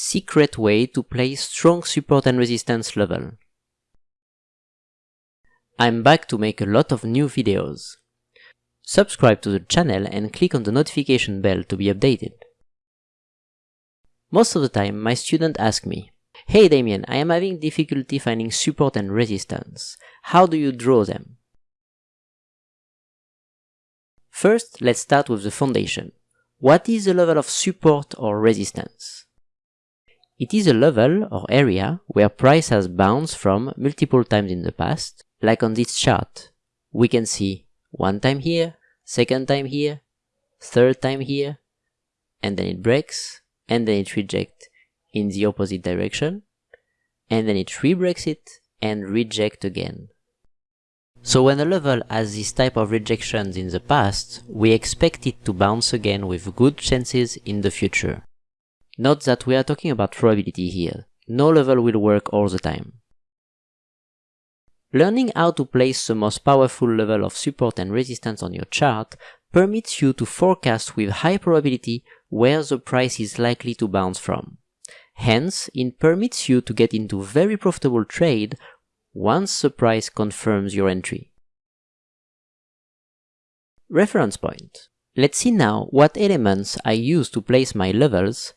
secret way to play strong support and resistance level. I'm back to make a lot of new videos. Subscribe to the channel and click on the notification bell to be updated. Most of the time, my students ask me, Hey Damien, I am having difficulty finding support and resistance. How do you draw them? First, let's start with the foundation. What is the level of support or resistance? It is a level or area where price has bounced from multiple times in the past, like on this chart. We can see one time here, second time here, third time here, and then it breaks, and then it rejects in the opposite direction, and then it re-breaks it and reject again. So when a level has this type of rejections in the past, we expect it to bounce again with good chances in the future. Note that we are talking about probability here. No level will work all the time. Learning how to place the most powerful level of support and resistance on your chart permits you to forecast with high probability where the price is likely to bounce from. Hence, it permits you to get into very profitable trade once the price confirms your entry. Reference point. Let's see now what elements I use to place my levels.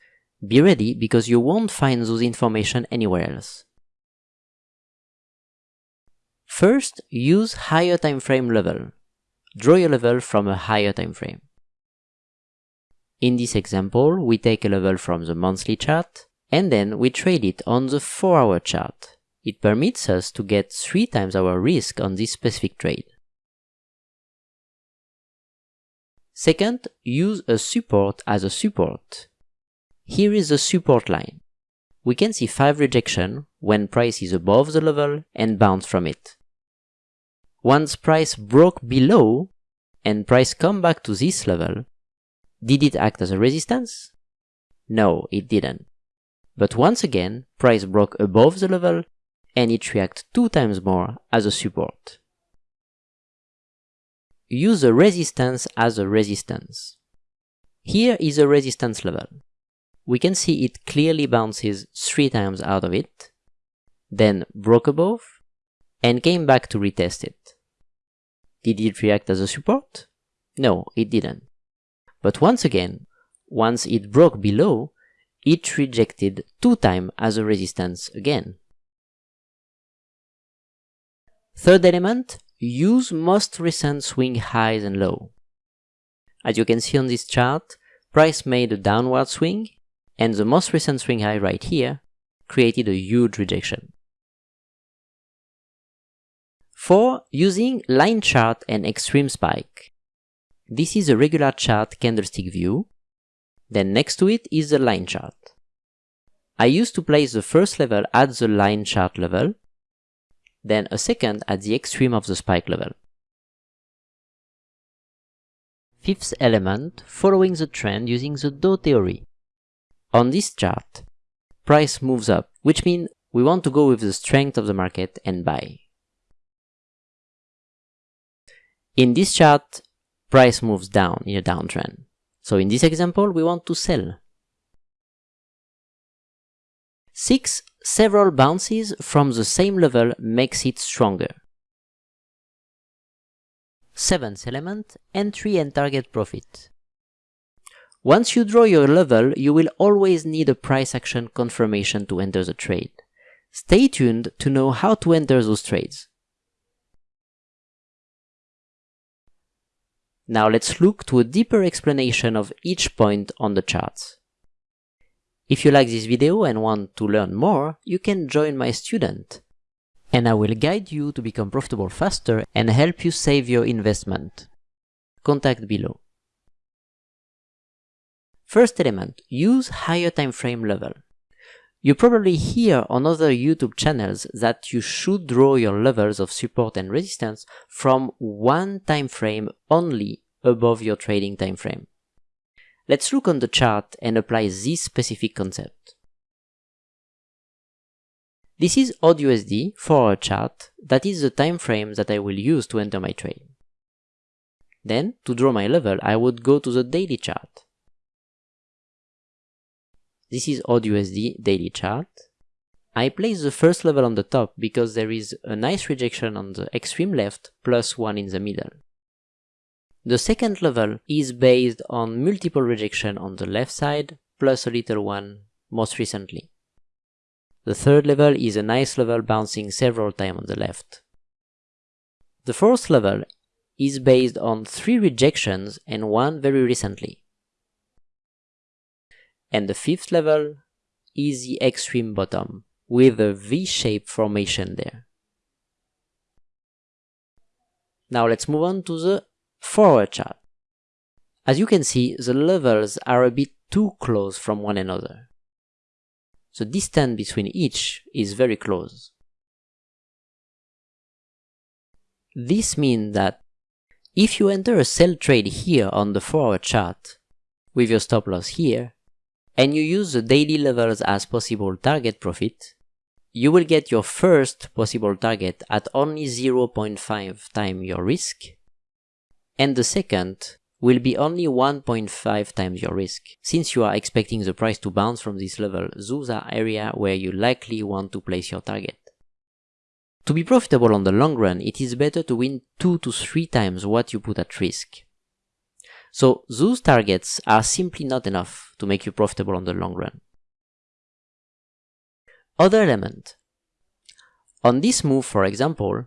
Be ready because you won't find those information anywhere else. First, use higher time frame level. Draw your level from a higher time frame. In this example, we take a level from the monthly chart, and then we trade it on the 4 hour chart. It permits us to get 3 times our risk on this specific trade. Second, use a support as a support. Here is the support line. We can see 5 rejection when price is above the level and bounce from it. Once price broke below and price come back to this level, did it act as a resistance? No, it didn't. But once again, price broke above the level and it reacts two times more as a support. Use a resistance as a resistance. Here is a resistance level. We can see it clearly bounces three times out of it, then broke above, and came back to retest it. Did it react as a support? No, it didn't. But once again, once it broke below, it rejected two times as a resistance again. Third element, use most recent swing highs and low. As you can see on this chart, price made a downward swing, and the most recent swing high right here created a huge rejection. 4. Using line chart and extreme spike. This is a regular chart candlestick view, then next to it is the line chart. I used to place the first level at the line chart level, then a second at the extreme of the spike level. Fifth element, following the trend using the Dow theory. On this chart, price moves up, which means we want to go with the strength of the market and buy. In this chart, price moves down in a downtrend. So in this example, we want to sell. 6. Several bounces from the same level makes it stronger. 7th element, entry and target profit. Once you draw your level, you will always need a price action confirmation to enter the trade. Stay tuned to know how to enter those trades. Now let's look to a deeper explanation of each point on the charts. If you like this video and want to learn more, you can join my student. And I will guide you to become profitable faster and help you save your investment. Contact below. First element, use higher time frame level. You probably hear on other YouTube channels that you should draw your levels of support and resistance from one time frame only above your trading time frame. Let's look on the chart and apply this specific concept. This is AUD for our chart, that is the time frame that I will use to enter my trade. Then, to draw my level, I would go to the daily chart. This is AUDUSD daily chart. I place the first level on the top because there is a nice rejection on the extreme left plus one in the middle. The second level is based on multiple rejection on the left side plus a little one most recently. The third level is a nice level bouncing several times on the left. The fourth level is based on three rejections and one very recently. And the fifth level is the extreme bottom with a V-shaped formation there. Now let's move on to the 4 chart. As you can see, the levels are a bit too close from one another. The distance between each is very close. This means that if you enter a sell trade here on the 4 hour chart with your stop loss here and you use the daily levels as possible target profit, you will get your first possible target at only 0.5 times your risk and the second will be only 1.5 times your risk. Since you are expecting the price to bounce from this level, those are areas where you likely want to place your target. To be profitable on the long run, it is better to win 2 to 3 times what you put at risk. So those targets are simply not enough to make you profitable on the long run. Other element. On this move, for example,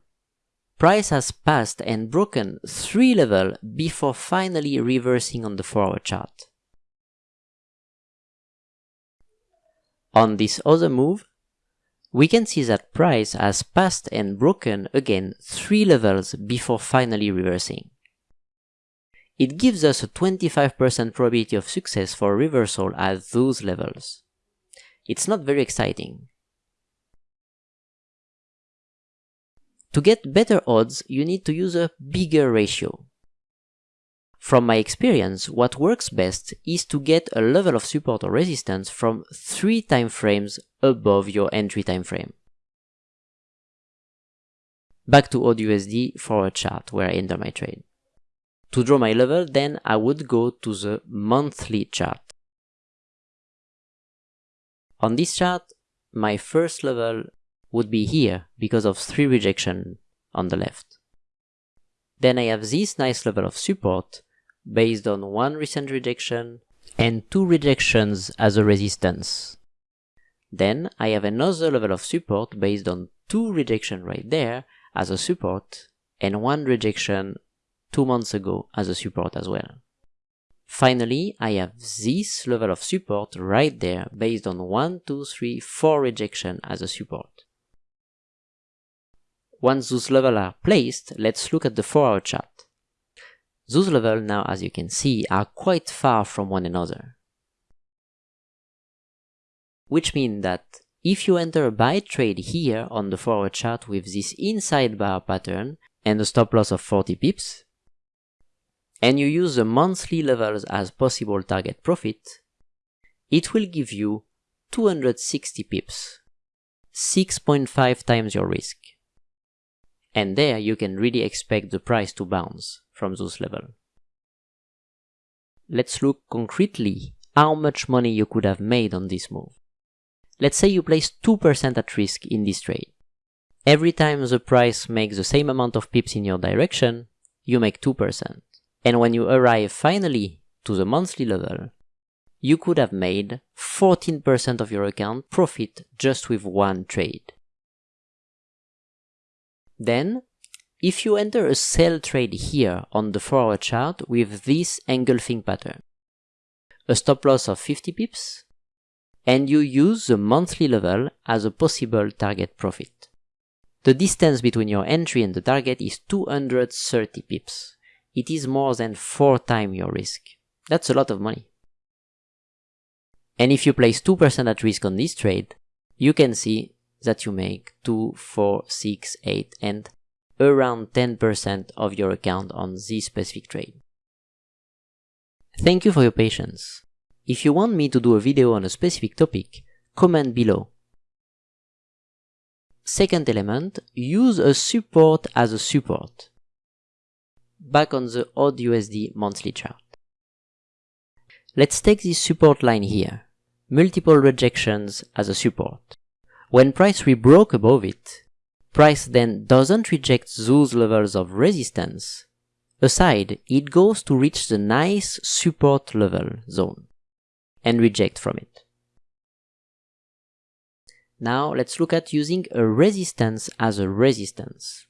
price has passed and broken 3 level before finally reversing on the 4 hour chart. On this other move, we can see that price has passed and broken again 3 levels before finally reversing. It gives us a 25% probability of success for reversal at those levels. It's not very exciting. To get better odds, you need to use a bigger ratio. From my experience, what works best is to get a level of support or resistance from 3 time frames above your entry time frame. Back to AUDUSD for a chart where I enter my trade. To draw my level, then I would go to the monthly chart. On this chart, my first level would be here because of 3 rejection on the left. Then I have this nice level of support based on one recent rejection and two rejections as a resistance. Then I have another level of support based on two rejection right there as a support and one rejection two months ago as a support as well. Finally, I have this level of support right there based on 1, 2, 3, 4 rejection as a support. Once those levels are placed, let's look at the 4 hour chart. Those levels now, as you can see, are quite far from one another. Which means that if you enter a buy trade here on the 4 hour chart with this inside bar pattern and a stop loss of 40 pips, and you use the monthly levels as possible target profit, it will give you 260 pips, 6.5 times your risk. And there you can really expect the price to bounce from those levels. Let's look concretely how much money you could have made on this move. Let's say you place 2% at risk in this trade. Every time the price makes the same amount of pips in your direction, you make 2%. And when you arrive finally to the monthly level, you could have made 14% of your account profit just with one trade. Then if you enter a sell trade here on the 4 hour chart with this engulfing pattern, a stop loss of 50 pips, and you use the monthly level as a possible target profit. The distance between your entry and the target is 230 pips. It is more than 4 times your risk. That's a lot of money. And if you place 2% at risk on this trade, you can see that you make 2, 4, 6, 8 and around 10% of your account on this specific trade. Thank you for your patience. If you want me to do a video on a specific topic, comment below. Second element, use a support as a support. Back on the AUDUSD monthly chart. Let's take this support line here. multiple rejections as a support. When price rebroke above it, price then doesn't reject those levels of resistance. Aside, it goes to reach the nice support level zone and reject from it. Now let's look at using a resistance as a resistance.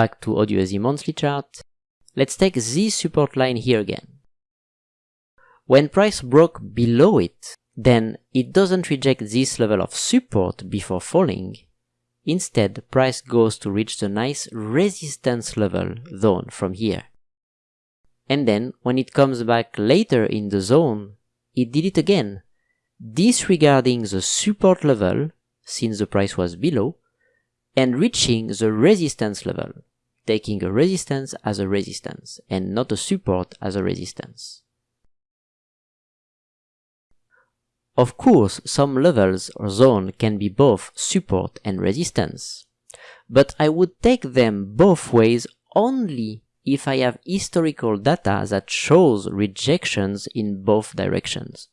Back to AUDUSD monthly chart. Let's take this support line here again. When price broke below it, then it doesn't reject this level of support before falling. Instead, price goes to reach the nice resistance level zone from here. And then, when it comes back later in the zone, it did it again, disregarding the support level, since the price was below, and reaching the resistance level, taking a resistance as a resistance, and not a support as a resistance. Of course, some levels or zone can be both support and resistance, but I would take them both ways only if I have historical data that shows rejections in both directions.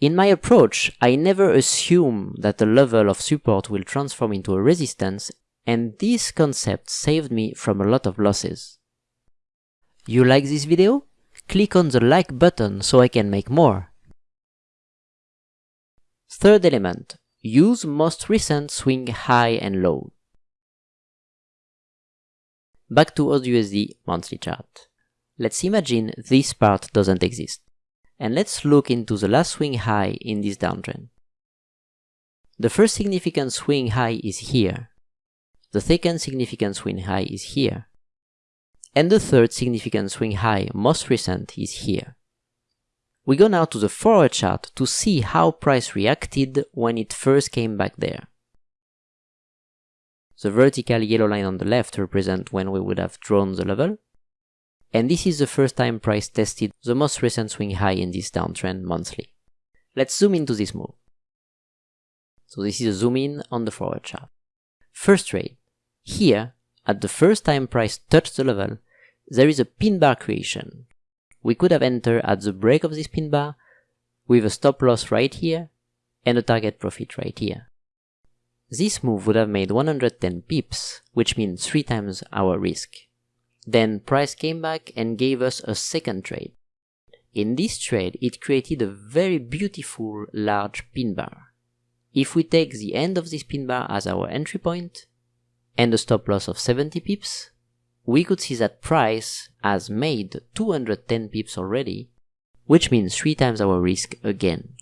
In my approach, I never assume that a level of support will transform into a resistance, and this concept saved me from a lot of losses. You like this video? Click on the like button so I can make more. Third element, use most recent swing high and low. Back to AUDUSD monthly chart. Let's imagine this part doesn't exist and let's look into the last swing high in this downtrend. The first significant swing high is here. The second significant swing high is here. And the third significant swing high, most recent, is here. We go now to the forward chart to see how price reacted when it first came back there. The vertical yellow line on the left represents when we would have drawn the level, and this is the first time price tested the most recent swing high in this downtrend monthly. Let's zoom into this move. So this is a zoom in on the forward chart. First trade. Here, at the first time price touched the level, there is a pin bar creation. We could have entered at the break of this pin bar with a stop loss right here and a target profit right here. This move would have made 110 pips, which means 3 times our risk. Then price came back and gave us a second trade. In this trade, it created a very beautiful large pin bar. If we take the end of this pin bar as our entry point and a stop loss of 70 pips, we could see that price has made 210 pips already, which means 3 times our risk again.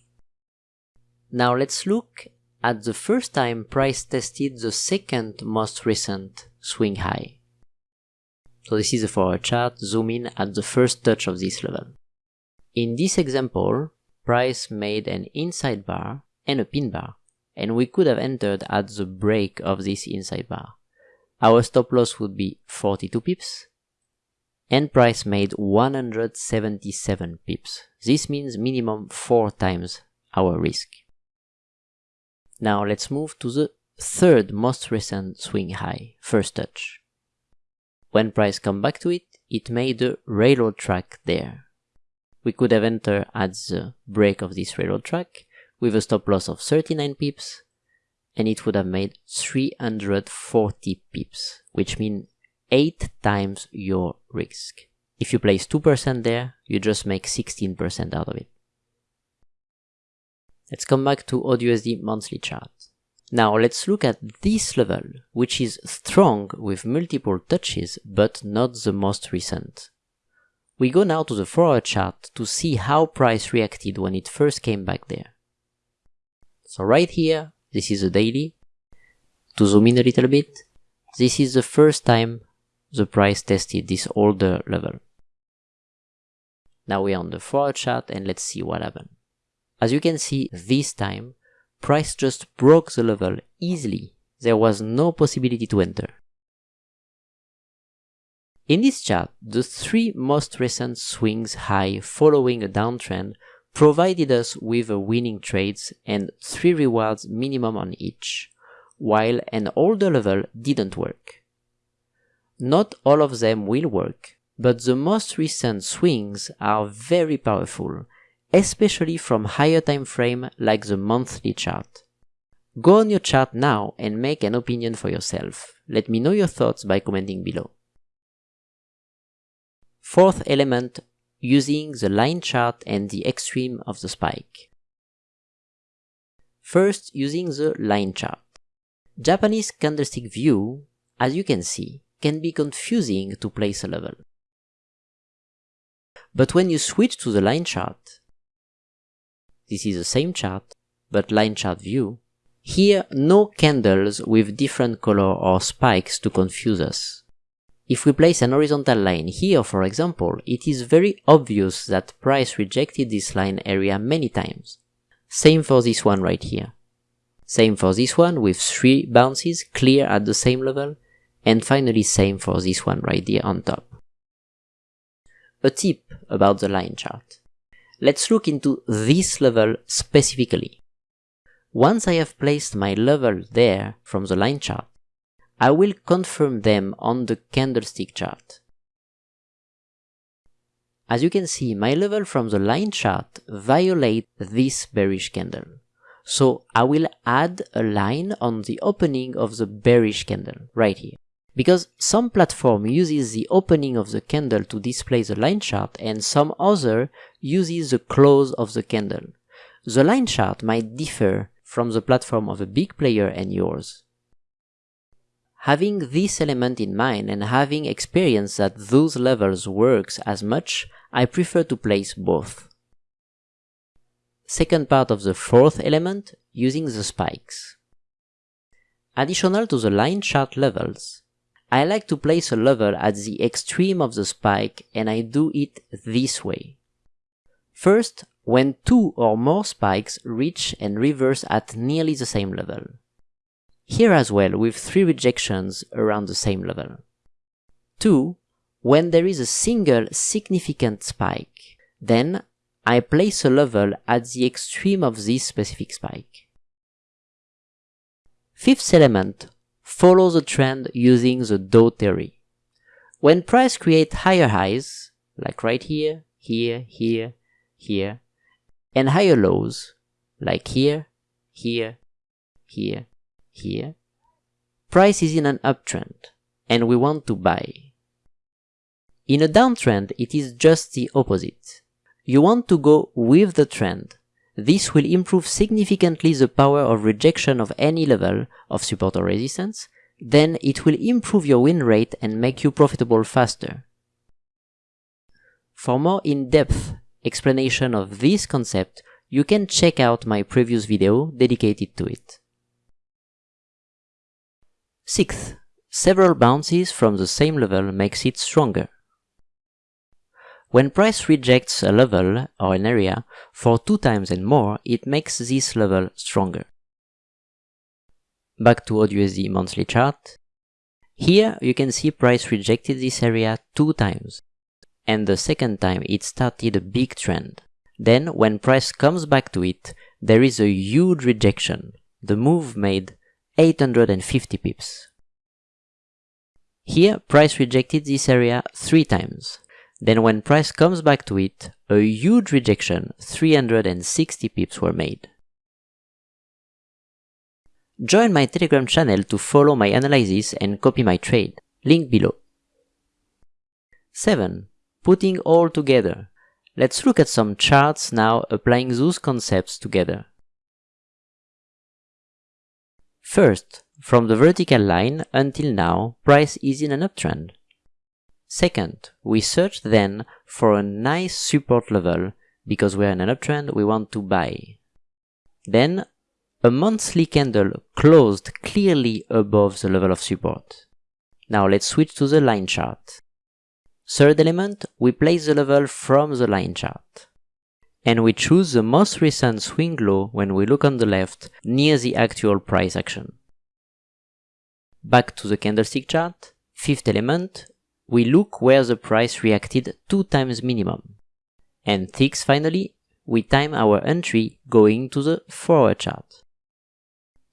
Now let's look at the first time price tested the second most recent swing high. So this is for a chart, zoom in at the first touch of this level. In this example, price made an inside bar and a pin bar, and we could have entered at the break of this inside bar. Our stop loss would be 42 pips, and price made 177 pips. This means minimum 4 times our risk. Now let's move to the third most recent swing high, first touch. When price come back to it, it made a railroad track there. We could have entered at the break of this railroad track with a stop loss of 39 pips and it would have made 340 pips, which means 8 times your risk. If you place 2% there, you just make 16% out of it. Let's come back to AUDUSD monthly chart. Now let's look at this level, which is strong with multiple touches, but not the most recent. We go now to the forward chart to see how price reacted when it first came back there. So right here, this is a daily. To zoom in a little bit, this is the first time the price tested this older level. Now we're on the forward chart and let's see what happened. As you can see, this time price just broke the level easily. There was no possibility to enter. In this chart, the three most recent swings high following a downtrend provided us with a winning trades and three rewards minimum on each, while an older level didn't work. Not all of them will work, but the most recent swings are very powerful, especially from higher time frame like the monthly chart. Go on your chart now and make an opinion for yourself. Let me know your thoughts by commenting below. Fourth element, using the line chart and the extreme of the spike. First, using the line chart. Japanese candlestick view, as you can see, can be confusing to place a level. But when you switch to the line chart, this is the same chart, but line chart view, here no candles with different color or spikes to confuse us. If we place an horizontal line here for example, it is very obvious that price rejected this line area many times. Same for this one right here. Same for this one with three bounces clear at the same level and finally same for this one right there on top. A tip about the line chart. Let's look into this level specifically. Once I have placed my level there from the line chart, I will confirm them on the candlestick chart. As you can see, my level from the line chart violate this bearish candle. So I will add a line on the opening of the bearish candle right here. Because some platform uses the opening of the candle to display the line chart and some other uses the close of the candle. The line chart might differ from the platform of a big player and yours. Having this element in mind and having experience that those levels works as much, I prefer to place both. Second part of the fourth element, using the spikes. Additional to the line chart levels, I like to place a level at the extreme of the spike and I do it this way. First, when two or more spikes reach and reverse at nearly the same level. Here as well with three rejections around the same level. 2. When there is a single significant spike, then I place a level at the extreme of this specific spike. Fifth element, follow the trend using the Dow theory. When price create higher highs, like right here, here, here, here, and higher lows, like here, here, here, here, price is in an uptrend, and we want to buy. In a downtrend, it is just the opposite. You want to go with the trend. This will improve significantly the power of rejection of any level of support or resistance, then it will improve your win rate and make you profitable faster. For more in-depth explanation of this concept, you can check out my previous video dedicated to it. Sixth, several bounces from the same level makes it stronger. When price rejects a level or an area for two times and more, it makes this level stronger. Back to AUDUSD monthly chart. Here you can see price rejected this area two times. And the second time it started a big trend. Then when price comes back to it, there is a huge rejection. The move made 850 pips. Here, price rejected this area 3 times. Then when price comes back to it, a huge rejection, 360 pips were made. Join my Telegram channel to follow my analysis and copy my trade, link below. 7. Putting all together. Let's look at some charts now applying those concepts together. First, from the vertical line until now, price is in an uptrend. Second, we search then for a nice support level because we're in an uptrend, we want to buy. Then, a monthly candle closed clearly above the level of support. Now let's switch to the line chart. Third element, we place the level from the line chart and we choose the most recent swing low when we look on the left near the actual price action. Back to the candlestick chart, fifth element, we look where the price reacted two times minimum. And sixth finally, we time our entry going to the 4 hour chart.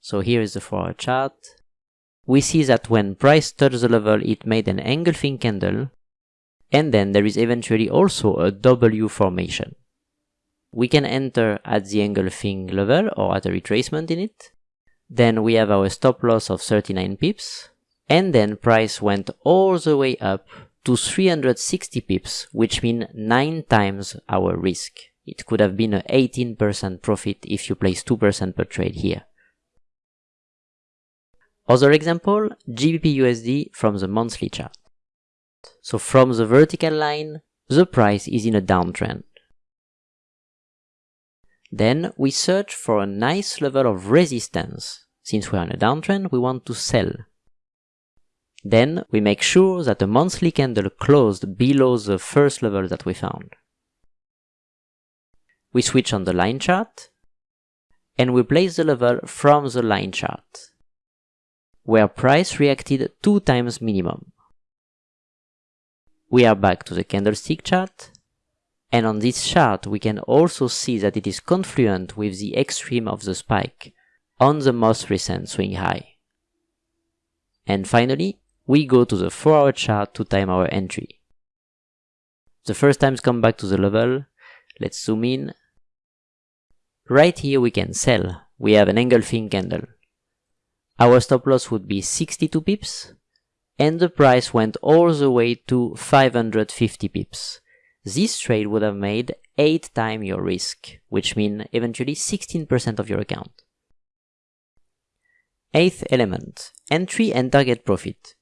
So here is the 4 hour chart. We see that when price touched the level it made an engulfing candle and then there is eventually also a W formation. We can enter at the engulfing level or at a retracement in it. Then we have our stop loss of 39 pips, and then price went all the way up to 360 pips, which mean 9 times our risk. It could have been an 18% profit if you place 2% per trade here. Other example, GBPUSD from the monthly chart. So from the vertical line, the price is in a downtrend. Then we search for a nice level of resistance. Since we are in a downtrend, we want to sell. Then we make sure that the monthly candle closed below the first level that we found. We switch on the line chart and we place the level from the line chart, where price reacted two times minimum. We are back to the candlestick chart and on this chart we can also see that it is confluent with the extreme of the spike on the most recent swing high. And finally, we go to the 4 hour chart to time our entry. The first times come back to the level, let's zoom in. Right here we can sell, we have an engulfing candle. Our stop loss would be 62 pips, and the price went all the way to 550 pips. This trade would have made 8 times your risk, which means eventually 16% of your account. Eighth element, entry and target profit.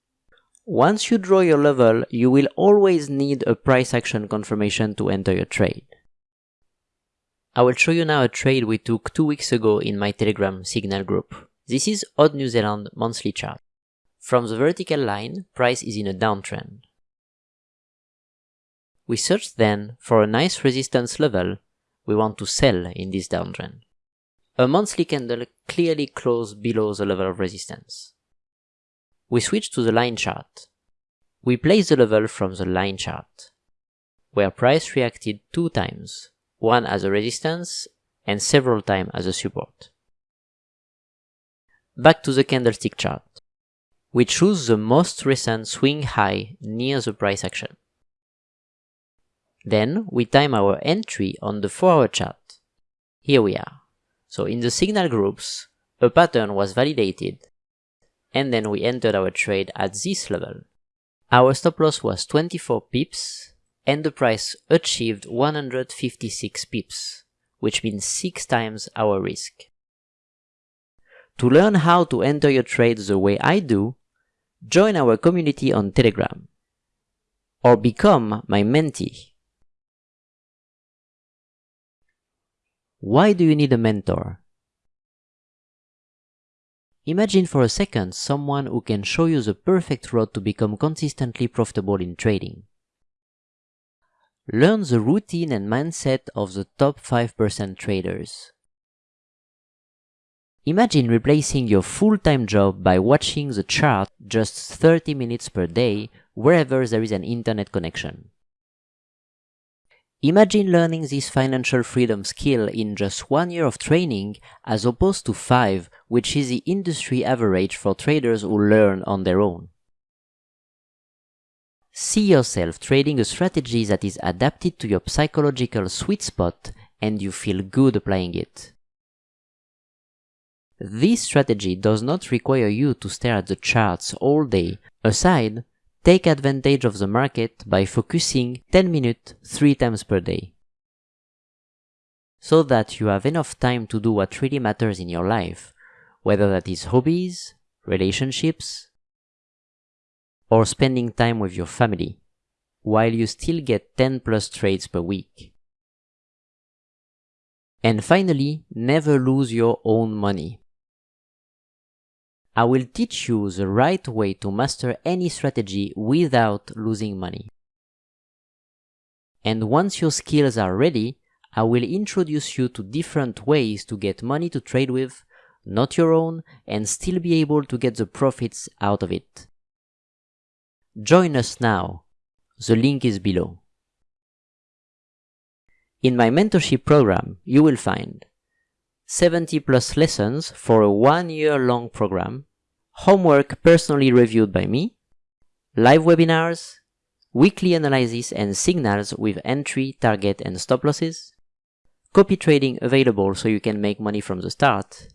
Once you draw your level, you will always need a price action confirmation to enter your trade. I will show you now a trade we took two weeks ago in my Telegram Signal group. This is AUD New Zealand monthly chart. From the vertical line, price is in a downtrend. We search then for a nice resistance level we want to sell in this downtrend. A monthly candle clearly closed below the level of resistance. We switch to the line chart. We place the level from the line chart, where price reacted two times, one as a resistance and several times as a support. Back to the candlestick chart. We choose the most recent swing high near the price action. Then we time our entry on the 4 hour chart. Here we are. So in the signal groups, a pattern was validated and then we entered our trade at this level. Our stop loss was 24 pips and the price achieved 156 pips, which means 6 times our risk. To learn how to enter your trade the way I do, join our community on Telegram or become my mentee. Why do you need a mentor? Imagine for a second someone who can show you the perfect road to become consistently profitable in trading. Learn the routine and mindset of the top 5% traders. Imagine replacing your full-time job by watching the chart just 30 minutes per day wherever there is an internet connection. Imagine learning this financial freedom skill in just one year of training as opposed to five, which is the industry average for traders who learn on their own. See yourself trading a strategy that is adapted to your psychological sweet spot and you feel good applying it. This strategy does not require you to stare at the charts all day. Aside, Take advantage of the market by focusing 10 minutes 3 times per day. So that you have enough time to do what really matters in your life, whether that is hobbies, relationships, or spending time with your family, while you still get 10 plus trades per week. And finally, never lose your own money. I will teach you the right way to master any strategy without losing money. And once your skills are ready, I will introduce you to different ways to get money to trade with, not your own, and still be able to get the profits out of it. Join us now. The link is below. In my mentorship program, you will find 70 plus lessons for a one year long program, homework personally reviewed by me, live webinars, weekly analysis and signals with entry, target and stop losses, copy trading available so you can make money from the start,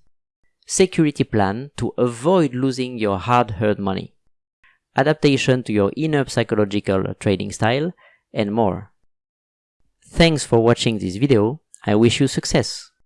security plan to avoid losing your hard-earned money, adaptation to your inner psychological trading style, and more. Thanks for watching this video, I wish you success!